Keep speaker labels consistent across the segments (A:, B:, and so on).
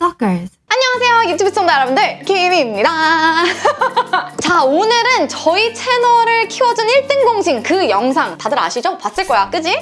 A: Stalkers.
B: 안녕하세요 유튜브 시청자 여러분들 김입니다 자 오늘은 저희 채널을 키워준 1등 공신 그 영상 다들 아시죠? 봤을 거야 그지?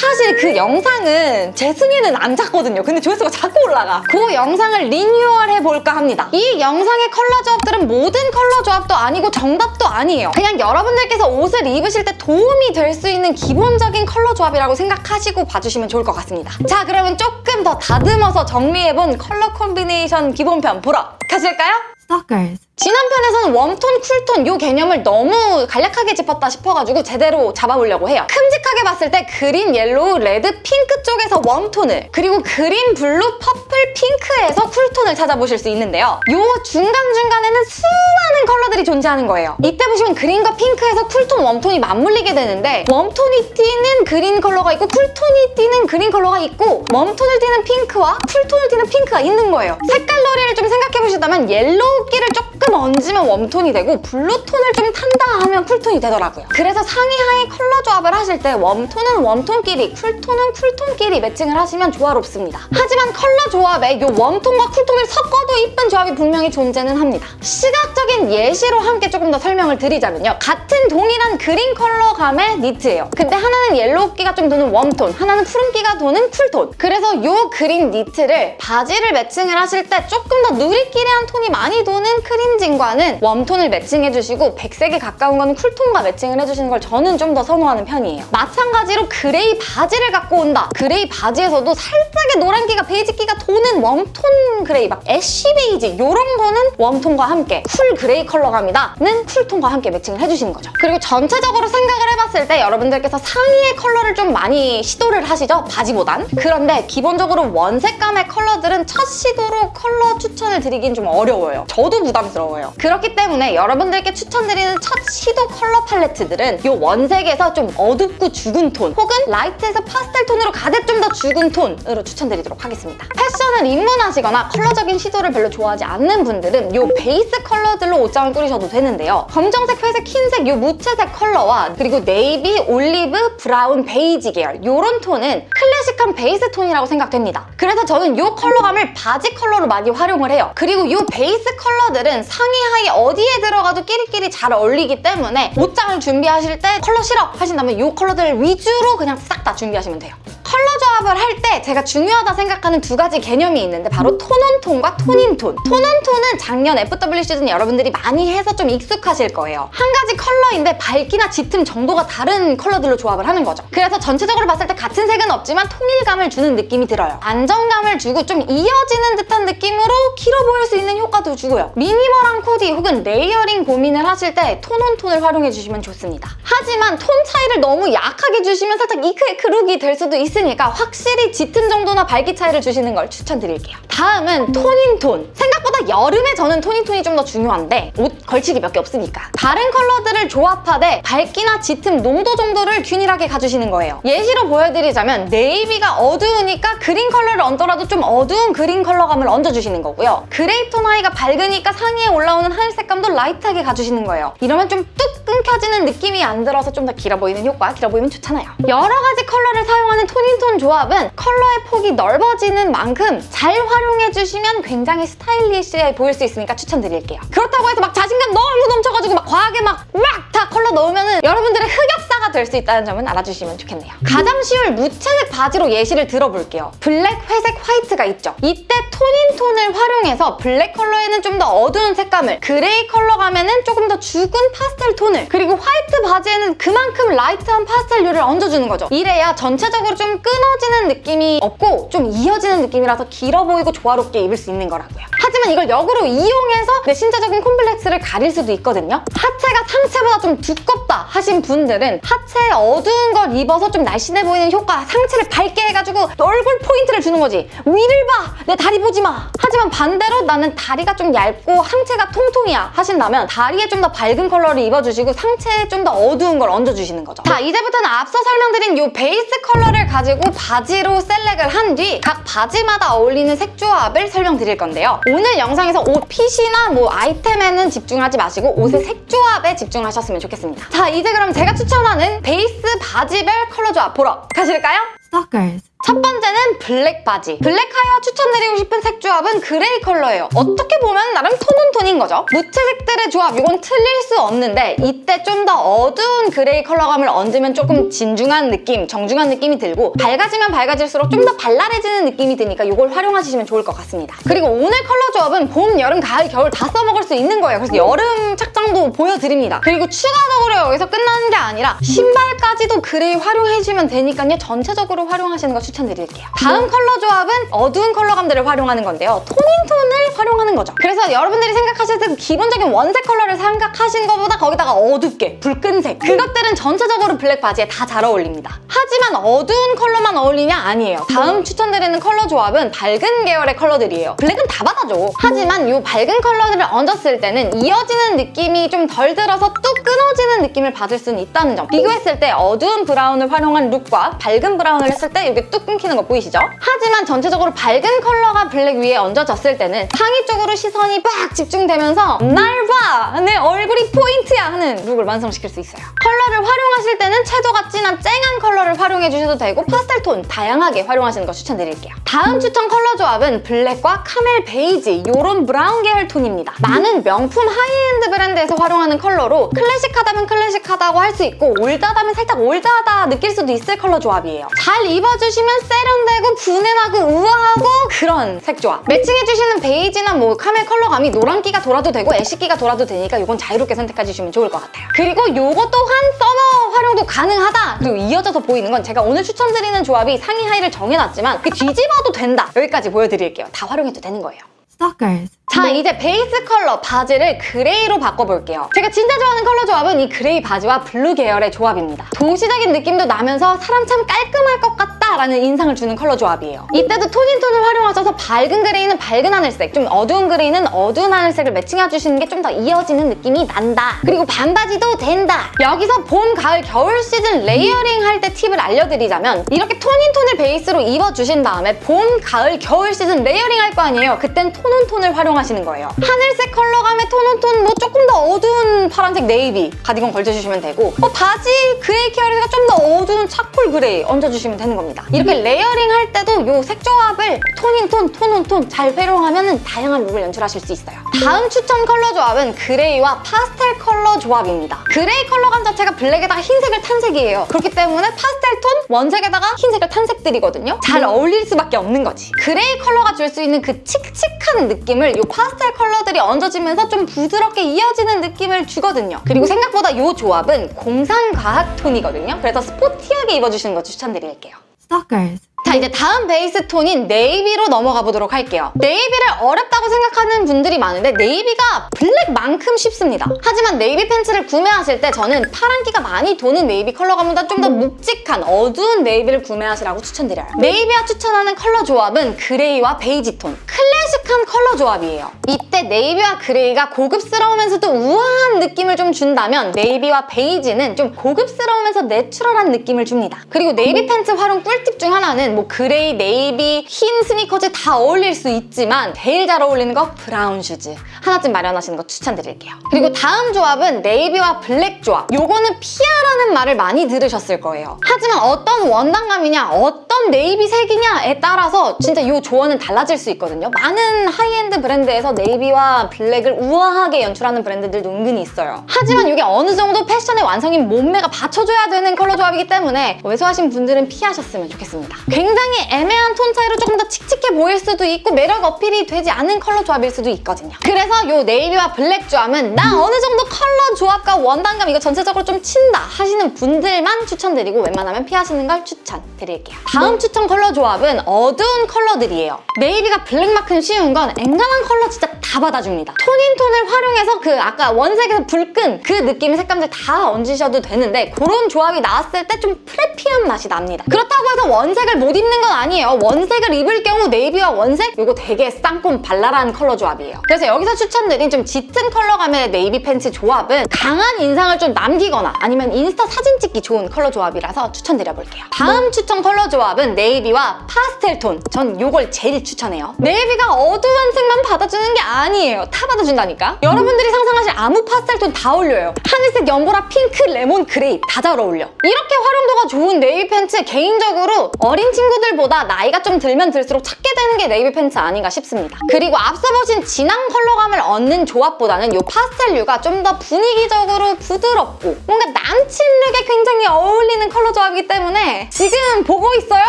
B: 사실 그 영상은 제 성에는 안 찼거든요. 근데 조회수가 자꾸 올라가. 그 영상을 리뉴얼 해볼까 합니다. 이 영상의 컬러 조합들은 모든 컬러 조합도 아니고 정답도 아니에요. 그냥 여러분들께서 옷을 입으실 때 도움이 될 수 있는 기본적인 컬러 조합이라고 생각하시고 봐주시면 좋을 것 같습니다. 자 그러면 조금 더 다듬어서 정리해본 컬러 콤비네이션 기본편 보러 가실까요?
A: Stalkers.
B: 지난 편에서는 웜톤, 쿨톤 이 개념을 너무 간략하게 짚었다 싶어가지고 제대로 잡아보려고 해요. 큼직하게 봤을 때 그린, 옐로우, 레드, 핑크 쪽에서 웜톤을 그리고 그린, 블루, 퍼플, 핑크에서 쿨톤을 찾아보실 수 있는데요. 이 중간중간에는 수많은 컬러들이 존재하는 거예요. 이때 보시면 그린과 핑크에서 쿨톤, 웜톤이 맞물리게 되는데 웜톤이 띄는 그린 컬러가 있고 쿨톤이 띄는 그린 컬러가 있고 웜톤을 띄는 핑크와 쿨톤을 띄는 핑크가 있는 거예요. 색깔 놀이를 좀 생각해보시다면 옐로우기를 조금 얹으면 웜톤이 되고 블루톤을 좀 탄다 하면 쿨톤이 되더라고요. 그래서 상의 하의 컬러 조합을 하실 때 웜톤은 웜톤끼리 쿨톤은 쿨톤끼리 매칭을 하시면 조화롭습니다. 하지만 컬러 조합에 이 웜톤과 쿨톤을 섞어도 이쁜 조합이 분명히 존재는 합니다. 시각적인 예시로 함께 조금 더 설명을 드리자면요. 같은 동일한 그린 컬러감의 니트예요. 근데 하나는 옐로우기가 좀 도는 웜톤, 하나는 푸른기가 도는 쿨톤. 그래서 이 그린 니트를 바지를 매칭을 하실 때 조금 더 누리끼리한 톤이 많이 도는 크림 진과는 웜톤을 매칭해주시고 백색에 가까운 거는 쿨톤과 매칭을 해주시는 걸 저는 좀 더 선호하는 편이에요. 마찬가지로 그레이 바지를 갖고 온다. 그레이 바지에서도 살짝의 노란기가 베이지기가 도는 웜톤 그레이 막 애쉬 베이지 이런 거는 웜톤과 함께 쿨 그레이 컬러감이다 는 쿨톤과 함께 매칭을 해주시는 거죠. 그리고 전체적으로 생각을 해봤을 때 여러분들께서 상의의 컬러를 좀 많이 시도를 하시죠? 바지보단. 그런데 기본적으로 원색감의 컬러들은 첫 시도로 컬러 추천을 드리긴 좀 어려워요. 저도 부담스러워 요. 그렇기 때문에 여러분들께 추천드리는 첫 시도 컬러 팔레트들은 이 원색에서 좀 어둡고 죽은 톤 혹은 라이트에서 파스텔 톤으로 가든 좀 더 죽은 톤으로 추천드리도록 하겠습니다. 패션을 입문하시거나 컬러적인 시도를 별로 좋아하지 않는 분들은 이 베이스 컬러들로 옷장을 꾸리셔도 되는데요. 검정색, 회색, 흰색 이 무채색 컬러와 그리고 네이비, 올리브, 브라운, 베이지 계열 이런 톤은 클래식한 베이스 톤이라고 생각됩니다. 그래서 저는 이 컬러감을 바지 컬러로 많이 활용을 해요. 그리고 이 베이스 컬러들은 상의 하의 어디에 들어가도 끼리끼리 잘 어울리기 때문에 옷장을 준비하실 때 컬러 싫어 하신다면 이 컬러들 위주로 그냥 싹 다 준비하시면 돼요. 컬러 조합을 할 때 제가 중요하다 생각하는 두 가지 개념이 있는데 바로 톤온톤과 톤인톤. 톤온톤은 작년 FW 시즌 여러분들이 많이 해서 좀 익숙하실 거예요. 한 가지 컬러인데 밝기나 짙음 정도가 다른 컬러들로 조합을 하는 거죠. 그래서 전체적으로 봤을 때 같은 색은 없지만 통일감을 주는 느낌이 들어요. 안정감을 주고 좀 이어지는 듯한 느낌으로 길어 보일 수 있는 효과도 주고요. 미니멀한 코디 혹은 layering 고민을 하실 때 tone on tone을 활용해 주시면 좋습니다. 하지만 톤 차이를 너무 약하게 주시면 살짝 이크이크 룩이 될 수도 있 으니까 확실히 짙은 정도나 밝기 차이를 주시는 걸 추천드릴게요. 다음은 tone in tone. 생각보다 여름에 저는 tone in tone이 좀 더 중요한데 옷 걸치기 몇 개 없으니까. 다른 컬러들을 조합하되 밝기나 짙음, 농도 정도를 균일하게 가주시는 거예요. 예시로 보여드리자면 네이비가 어두우니까 그린 컬러를 얹더라도 좀 어두운 그린 컬러감을 얹어주시는 거고요. 그레이 톤 하의가 밝으니까 상의에 올라오는 하늘 색감도 라이트하게 가주시는 거예요. 이러면 좀뚝 끊겨지는 느낌이 안 들어서 좀 더 길어 보이는 효과, 길어 보이면 좋잖아요. 여러 가지 컬러를 사용하는 tone in tone 조합은 컬러의 폭이 넓어지는 만큼 잘 활용해주시면 굉장히 스타일리시해 보일 수 있으니까 추천드릴게요. 그렇다고 해서 막 자신감 너무 넘쳐가지고 막 과하게 막 막 다 컬러 넣으면 여러분들의 흑역사가 될 수 있다는 점은 알아주시면 좋겠네요. 가장 쉬울 무채색 바지로 예시를 들어볼게요. 블랙, 회색, 화이트가 있죠. 이때 tone in tone을 활용해서 블랙 컬러에는 좀 더 어두운 색감을 그레이 컬러 감에는 조금 더 죽은 파스텔 톤을 그리고 화이트 바지에는 그만큼 라이트한 파스텔류를 얹어주는 거죠. 이래야 전체적으로 좀 끊어지는 느낌이 없고 좀 이어지는 느낌이라서 길어 보이고 조화롭게 입을 수 있는 거라고요. 하지만 이걸 역으로 이용해서 내 신체적인 콤플렉스를 가릴 수도 있거든요. 하체가 상체보다 좀 두껍다 하신 분들은 하체에 어두운 걸 입어서 좀 날씬해 보이는 효과 상체를 밝게 해가지고 얼굴 포인트를 주는 거지. 위를 봐! 내 다리 보지 마! 하지만 반대로 나는 다리가 좀 얇고 상체가 통통이야 하신다면 다리에 좀 더 밝은 컬러를 입어주시고 상체에 좀 더 어두운 걸 얹어주시는 거죠. 자, 이제부터는 앞서 설명드린 이 베이스 컬러를 가지고 바지로 select을 한 뒤 각 바지마다 어울리는 색 조합을 설명드릴 건데요. 오늘 영상에서 옷 핏이나 뭐 아이템에는 집중하지 마시고 옷의 색 조합에 집중하셨으면 좋겠습니다. 자, 이제 그럼 제가 추천하는 베이스 바지별 컬러 조합 보러 가실까요?
A: Stalkers.
B: 첫 번째는 블랙 바지. 블랙 하의와 추천드리고 싶은 색 조합은 그레이 컬러예요. 어떻게 보면 나름 tone on tone인 거죠. 무채 색들의 조합, 이건 틀릴 수 없는데 이때 좀 더 어두운 그레이 컬러감을 얹으면 조금 진중한 느낌, 정중한 느낌이 들고 밝아지면 밝아질수록 좀 더 발랄해지는 느낌이 드니까 이걸 활용하시면 좋을 것 같습니다. 그리고 오늘 컬러 조합은 봄, 여름, 가을, 겨울 다 써먹을 수 있는 거예요. 그래서 여름 착장도 보여드립니다. 그리고 추가적으로 여기서 끝나는 게 아니라 신발까지도 그레이 활용해주면 되니까요. 전체적으로 활용하시는 거 추천 드릴게요. 다음 컬러 조합은 어두운 컬러감들을 활용하는 건데요. tone in tone을 활용하는 거죠. 그래서 여러분들이 생각하실 때 기본적인 원색 컬러를 생각하시는 것보다 거기다가 어둡게 붉은색 그것들은 전체적으로 블랙 바지에 다 잘 어울립니다. 하지만 어두운 컬러만 어울리냐? 아니에요. 다음 추천드리는 컬러 조합은 밝은 계열의 컬러들이에요. 블랙은 다 받아줘. 하지만 이 밝은 컬러들을 얹었을 때는 이어지는 느낌이 좀 덜 들어서 뚝 끊어지는 느낌을 받을 수는 있다는 점. 비교했을 때 어두운 브라운을 활용한 룩과 밝은 브라운을 했을 때 이게 뚝 끊기는 거 보이시죠? 하지만 전체적으로 밝은 컬러가 블랙 위에 얹어졌을 때는 상의 쪽으로 시선이 빡 집중되면서 날 봐! 내 얼굴이 포인트야! 하는 룩을 완성시킬 수 있어요. 를 활용하실 때는 채도가 진한 쨍한 컬러를 활용해 주셔도 되고 파스텔 톤 다양하게 활용하시는 거 추천드릴게요. 다음 추천 컬러 조합은 블랙과 카멜 베이지 이런 브라운 계열 톤입니다. 많은 명품 하이엔드 브랜드에서 활용하는 컬러로 클래식하다면 클래식하다고 할 수 있고 올드하다면 살짝 올드하다 느낄 수도 있을 컬러 조합이에요. 잘 입어주시면 세련되고 부내나고 우아하고 그런 색 조합. 매칭해주시는 베이지나 뭐 카멜 컬러감이 노란기가 돌아도 되고 ash기가 돌아도 되니까 이건 자유롭게 선택해주시면 좋을 것 같아요. 그리고 요거 또한 서머 활용도 가능하다. 그리고 이어져서 보이는 건 제가 오늘 추천드리는 조합이 상의 하의를 정해놨지만 그 뒤집어도 된다. 여기까지 보여드릴게요. 다 활용해도 되는 거예요.
A: Stalkers.
B: 자 이제 베이스 컬러 바지를 그레이로 바꿔볼게요. 제가 진짜 좋아하는 컬러 조합은 이 그레이 바지와 블루 계열의 조합입니다. 도시적인 느낌도 나면서 사람 참 깔끔할 것 같다 라는 인상을 주는 컬러 조합이에요. 이때도 tone in tone을 활용하셔서 밝은 그레이는 밝은 하늘색, 좀 어두운 그레이는 어두운 하늘색을 매칭해주시는 게 좀 더 이어지는 느낌이 난다. 그리고 반바지도 된다. 여기서 봄, 가을, 겨울 시즌 layering 할 때 팁을 알려드리자면 이렇게 tone in tone을 베이스로 입어주신 다음에 봄, 가을, 겨울 시즌 layering 할 거 아니에요. 그땐 tone on tone을 활용하시 는 거예요. 하늘색 컬러감의 tone on tone 뭐 조금 더 어두운 파란색 네이비 가디건 걸쳐주시면 되고 어, 바지 그레이 계열이니까 좀 더 어두운 차콜 그레이 얹어주시면 되는 겁니다. 이렇게 layering 할 때도 이 색 조합을 톤인톤, 톤온톤 잘 활용하면 다양한 룩을 연출하실 수 있어요. 다음 추천 컬러 조합은 그레이와 파스텔 컬러 조합입니다. 그레이 컬러감 자체가 블랙에다가 흰색을 탄 색이에요. 그렇기 때문에 파스텔 톤, 원색에다가 흰색을 탄 색들이거든요. 잘 어울릴 수밖에 없는 거지. 그레이 컬러가 줄 수 있는 그 칙칙한 느낌을 이 파스텔 컬러들이 얹어지면서 좀 부드럽게 이어지는 느낌을 주거든요. 그리고 생각보다 이 조합은 공상과학 톤이거든요. 그래서 스포티하게 입어주시는 거 추천드릴게요.
A: Stalkers.
B: 자 이제 다음 베이스 톤인 네이비로 넘어가 보도록 할게요. 네이비를 어렵다고 생각하는 분들이 많은데 네이비가 블랙만큼 쉽습니다. 하지만 네이비 팬츠를 구매하실 때 저는 파란기가 많이 도는 네이비 컬러감보다 좀 더 묵직한 어두운 네이비를 구매하시라고 추천드려요. 네이비와 추천하는 컬러 조합은 그레이와 베이지 톤. 클래식한 컬러 조합이에요. 이때 네이비와 그레이가 고급스러우면서도 우아한 느낌을 좀 준다면 네이비와 베이지는 좀 고급스러우면서 내추럴한 느낌을 줍니다. 그리고 네이비 팬츠 활용 꿀팁 중 하나는 뭐 그레이, 네이비, 흰 스니커즈 다 어울릴 수 있지만 제일 잘 어울리는 거 브라운 슈즈 하나쯤 마련하시는 거 추천드릴게요. 그리고 다음 조합은 네이비와 블랙 조합 요거는 피하라는 말을 많이 들으셨을 거예요. 하지만 어떤 원단감이냐 어떤 네이비 색이냐에 따라서 진짜 이 조언은 달라질 수 있거든요. 많은 하이엔드 브랜드에서 네이비와 블랙을 우아하게 연출하는 브랜드들도 은근히 있어요. 하지만 이게 어느 정도 패션의 완성인 몸매가 받쳐줘야 되는 컬러 조합이기 때문에 왜소하신 분들은 피하셨으면 좋겠습니다. 굉장히 애매한 톤 차이로 조금 더 칙칙해 보일 수도 있고 매력 어필이 되지 않은 컬러 조합일 수도 있거든요. 그래서 이 네이비와 블랙 조합은 나 어느 정도 컬러 조합과 원단감 이거 전체적으로 좀 친다 하시는 분들만 추천드리고 웬만하면 피하시는 걸 추천드릴게요. 다음 추천 컬러 조합은 어두운 컬러들이에요. 네이비가 블랙만큼 쉬운 건 앵간한 컬러 진짜 다 받아줍니다. tone in tone을 활용해서 그 아까 원색에서 불끈 그 느낌의 색감들 다 얹으셔도 되는데 그런 조합이 나왔을 때 좀 preppy한 맛이 납니다. 그렇다고 해서 원색을 못 입는 건 아니에요. 원색을 입을 경우 네이비와 원색 이거 되게 쌍콤 발랄한 컬러 조합이에요. 그래서 여기서 추천드린 좀 짙은 컬러감의 네이비 팬츠 조합은 강한 인상을 좀 남기거나 아니면 인스타 사진 찍기 좋은 컬러 조합이라서 추천드려볼게요. 다음 추천 컬러 조합은 네이비와 파스텔 톤. 전 이걸 제일 추천해요. 네이비가 어두운 색만 받아주는 게 아니에요. 아니에요. 다 받아준다니까. 여러분들이 상상하실 아무 파스텔 톤 다 어울려요. 하늘색, 연보라, 핑크, 레몬, 그레이 다 잘 어울려. 이렇게 활용도가 좋은 네이비 팬츠 개인적으로 어린 친구들보다 나이가 좀 들면 들수록 찾게 되는 게 네이비 팬츠 아닌가 싶습니다. 그리고 앞서 보신 진한 컬러감을 얹는 조합보다는 이 파스텔류가 좀 더 분위기적으로 부드럽고 뭔가 남친 룩에 굉장히 어울리는 컬러 조합이기 때문에 지금 보고 있어요?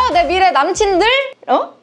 B: 내 미래 남친들? 어?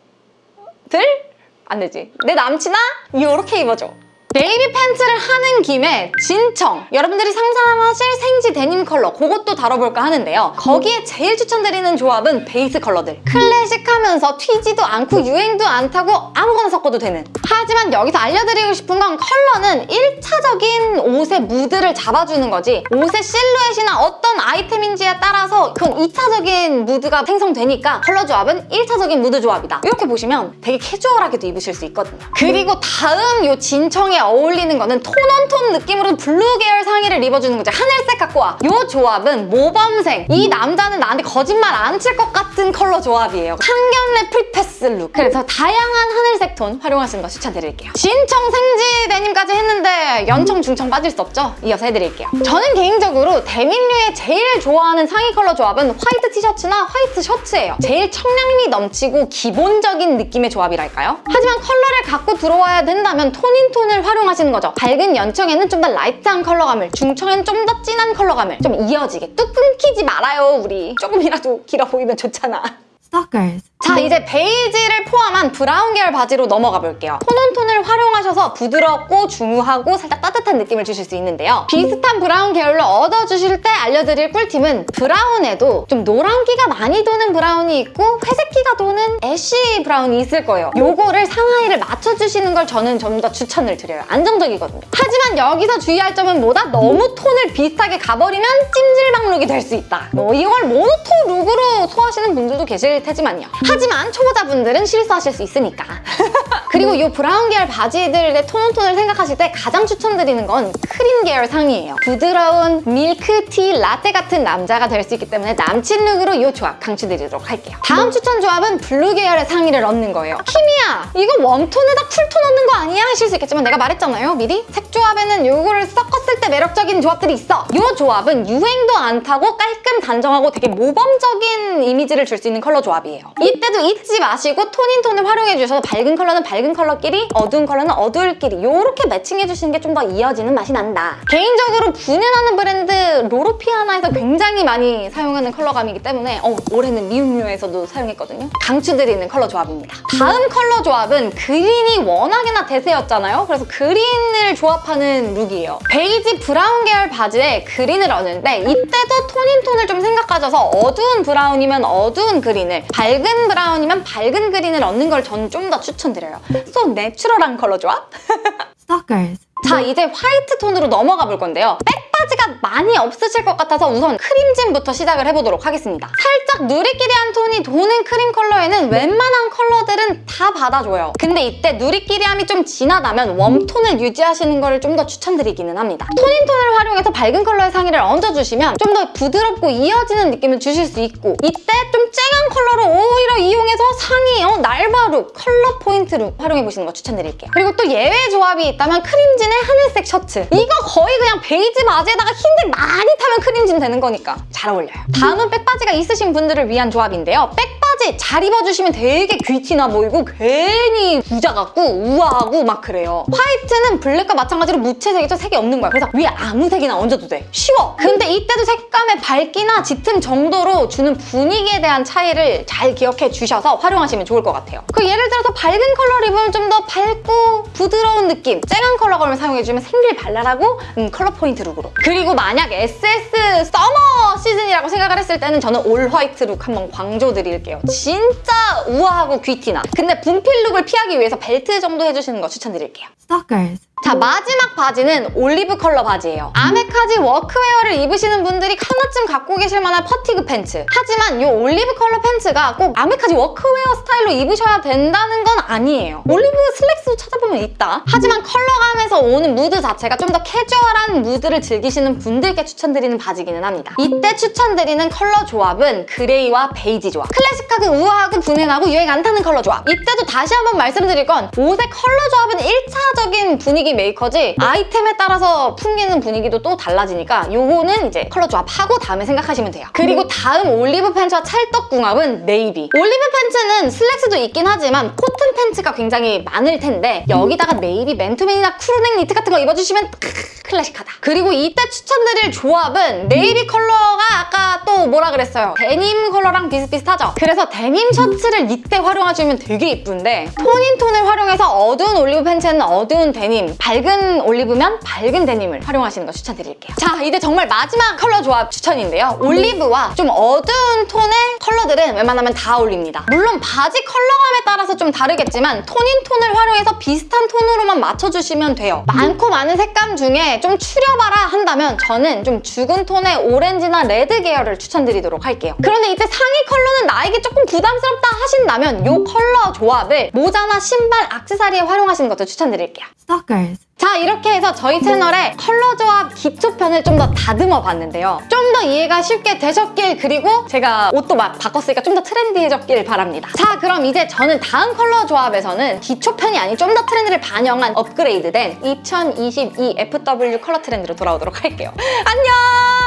B: 들? 안 되지. 내 남친아? 이렇게 입어줘. 네이비 팬츠를 하는 김에 진청 여러분들이 상상하실 생지 데님 컬러 그것도 다뤄볼까 하는데요. 거기에 제일 추천드리는 조합은 베이스 컬러들. 클래식하면서 튀지도 않고 유행도 안 타고 아무거나 섞어도 되는. 하지만 여기서 알려드리고 싶은 건 컬러는 1차적인 옷의 무드를 잡아주는 거지. 옷의 실루엣이나 어떤 아이템인지에 따라서 그건 2차적인 무드가 생성되니까 컬러 조합은 1차적인 무드 조합이다. 이렇게 보시면 되게 캐주얼하게도 입으실 수 있거든요. 그리고 다음 요 진청에 어울리는 거는 tone on tone 느낌으로 블루 계열 상의를 입어주는 거죠. 하늘색 갖고 와. 이 조합은 모범생. 이 남자는 나한테 거짓말 안 칠 것 같은 컬러 조합이에요. 상견례 free pass 룩. 그래서 다양한 하늘색 톤 활용하시는 거 추천드릴게요. 진청 생지 데님까지 했는데 연청 중청 빠질 수 없죠? 이어서 해드릴게요. 저는 개인적으로 데님류의 제일 좋아하는 상의 컬러 조합은 화이트 티셔츠나 화이트 셔츠예요. 제일 청량미 넘치고 기본적인 느낌의 조합이랄까요? 하지만 컬러를 갖고 들어와야 된다면 tone in tone을 활용 하시는 거죠. 밝은 연청에는 좀 더 light한 컬러감을, 중청에는 좀 더 진한 컬러감을 좀 이어지게 뚝 끊기지 말아요, 우리. 조금이라도 길어 보이면 좋잖아.
A: Stalkers.
B: 자 이제 베이지를 포함한 브라운 계열 바지로 넘어가 볼게요. tone on tone을 활용하셔서 부드럽고 중후하고 살짝 따뜻한 느낌을 주실 수 있는데요. 비슷한 브라운 계열로 얹어주실 때 알려드릴 꿀팁은 브라운에도 좀 노란기가 많이 도는 브라운이 있고 회색기가 도는 ash brown이 있을 거예요. 요거를 상하의를 맞춰주시는 걸 저는 좀 더 추천을 드려요. 안정적이거든요. 하지만 여기서 주의할 점은 뭐다? 너무 톤을 비슷하게 가버리면 찜질방 룩이 될 수 있다. 뭐 이걸 모노톤 룩으로 소화하시는 분들도 계실 테지만요. 하지만 초보자분들은 실수하실 수 있으니까. 그리고 이 브라운 계열 바지들의 tone on tone을 생각하실 때 가장 추천드리는 건 크림 계열 상의예요. 부드러운 밀크티 라떼 같은 남자가 될 수 있기 때문에 남친 룩으로 이 조합 강추드리도록 할게요. 다음 추천 조합은 블루 계열의 상의를 얹는 거예요. 키미야, 이거 warm tone에다 cool tone 얹는 거 아니야? 하실 수 있겠지만 내가 말했잖아요, 미리? 색 조합에는 이거를 섞었을 때 매력적인 조합들이 있어. 이 조합은 유행도 안 타고 깔끔 단정하고 되게 모범적인 이미지를 줄 수 있는 컬러 조합이에요. 이때도 잊지 마시고 tone in tone을 활용해 주셔서 밝은 컬러는 밝은 컬러끼리 어두운 컬러는 어두울끼리 이렇게 매칭해 주시는 게 좀 더 이어지는 맛이 난다. 개인적으로 부내나는 브랜드 로로피아나에서 굉장히 많이 사용하는 컬러감이기 때문에 어, 올해는 미우미우에서도 사용했거든요. 강추드리는 컬러 조합입니다. 다음 컬러 조합은 그린이 워낙에나 대세였잖아요. 그래서 그린을 조합하는 룩이에요. 베이지 브라운 계열 바지에 그린을 얹는데 이때도 tone in tone을 좀 생각하셔서 어두운 브라운이면 어두운 그린을 밝은 브라운이면 밝은 그린을 얹는 걸 저는 좀 더 추천드려요. so natural한 컬러 조합? 자 이제 화이트 톤으로 넘어가 볼 건데요. 백 바지가 많이 없으실 것 같아서 우선 크림진부터 시작을 해보도록 하겠습니다. 살짝 누리끼리한 톤이 도는 크림 컬러에는 웬만한 컬러들은 다 받아줘요. 근데 이때 누리끼리함이 좀 진하다면 warm tone을 유지하시는 거를 좀더 추천드리기는 합니다. tone in tone을 활용해서 밝은 컬러의 상의를 얹어주시면 좀 더 부드럽고 이어지는 느낌을 주실 수 있고 이때 좀 쨍한 컬러를 오히려 이용해서 상의 어, 날바룩 컬러 포인트로 활용해보시는 거 추천드릴게요. 그리고 또 예외 조합이 있다면 크림진의 하늘색 셔츠 이거 거의 그냥 베이지 바지 에다가 흰색 많이 타면 크림진 되는 거니까 잘 어울려요. 다음은 백바지가 있으신 분들을 위한 조합인데요. 백바지 잘 입어주시면 되게 귀티나 보이고 괜히 부자 같고 우아하고 막 그래요. 화이트는 블랙과 마찬가지로 무채색이죠. 색이 없는 거야. 그래서 위에 아무 색이나 얹어도 돼. 쉬워. 근데 이때도 색감의 밝기나 짙음 정도로 주는 분위기에 대한 차이를 잘 기억해 주셔서 활용하시면 좋을 것 같아요. 그 예를 들어서 밝은 컬러를 입으면 좀 더 밝고 부드러운 느낌 쨍한 컬러감을 사용해주면 생기 발랄하고 음, 컬러 포인트 룩으로 그리고 만약 SS summer 시즌이라고 생각을 했을 때는 저는 all white 룩 한번 강추드릴게요. 진짜 우아하고 귀티나 근데 분필 룩을 피하기 위해서 벨트 정도 해주시는 거 추천드릴게요.
A: Stalkers.
B: 자 마지막 바지는 올리브 컬러 바지예요. 아메카지 workwear를 입으시는 분들이 하나쯤 갖고 계실 만한 fatigue pants. 하지만 이 올리브 컬러 팬츠가 꼭 아메카지 워크웨어 스타일로 입으셔야 된다는 건 아니에요. 올리브 슬랙스도 찾아보면 있다. 하지만 컬러감에서 오는 무드 자체가 좀 더 캐주얼한 무드를 즐기시는 분들께 추천드리는 바지기는 합니다. 이때 추천드리는 컬러 조합은 그레이와 베이지 조합. 클래식하고 우아하고 부내나고 유행 안 타는 컬러 조합. 이때도 다시 한번 말씀드릴 건 옷의 컬러 조합은 1차적인 분위기 메이커지 아이템에 따라서 풍기는 분위기도 또 달라지니까 요거는 이제 컬러 조합하고 다음에 생각하시면 돼요. 그리고 다음 올리브 팬츠와 찰떡궁합은 네이비. 올리브 팬츠는 슬랙스도 있긴 하지만 코튼 팬츠가 굉장히 많을 텐데 여기다가 네이비 맨투맨이나 crew neck 니트 같은 거 입어주시면 클래식하다. 그리고 이때 추천드릴 조합은 네이비 컬러가 아까 또 뭐라 그랬어요? 데님 컬러랑 비슷비슷하죠? 그래서 데님 셔츠를 이때 활용하시면 되게 이쁜데 tone in tone을 활용해서 어두운 올리브 팬츠는 어두운 데님, 밝은 올리브면 밝은 데님을 활용하시는 거 추천드릴게요. 자, 이제 정말 마지막 컬러 조합 추천인데요. 올리브와 좀 어두운 톤의 컬러들은 웬만하면 다 어울립니다. 물론 바지 컬러감에 따라서 좀 다르겠지만 tone in tone을 활용해서 비슷한 톤으로만 맞춰주시면 돼요. 많고 많은 색감 중에 좀 추려봐라 한다면 저는 좀 죽은 톤의 오렌지나 레드 계열을 추천드리도록 할게요. 그런데 이때 상의 컬러는 나에게 조금 부담스럽다 하신다면 이 컬러 조합을 모자나 신발, 악세사리에 활용하시는 것도 추천드릴게요.
A: Stalkers.
B: 자 이렇게 해서 저희 채널에 컬러 조합 기초편을 좀 더 다듬어 봤는데요. 좀 더 이해가 쉽게 되셨길 그리고 제가 옷도 막 바꿨으니까 좀 더 trendy해졌길 바랍니다. 자 그럼 이제 저는 다음 컬러 조합에서는 기초편이 아닌 좀 더 트렌드를 반영한 업그레이드된 2022 FW 컬러 트렌드로 돌아오도록 할게요. 안녕!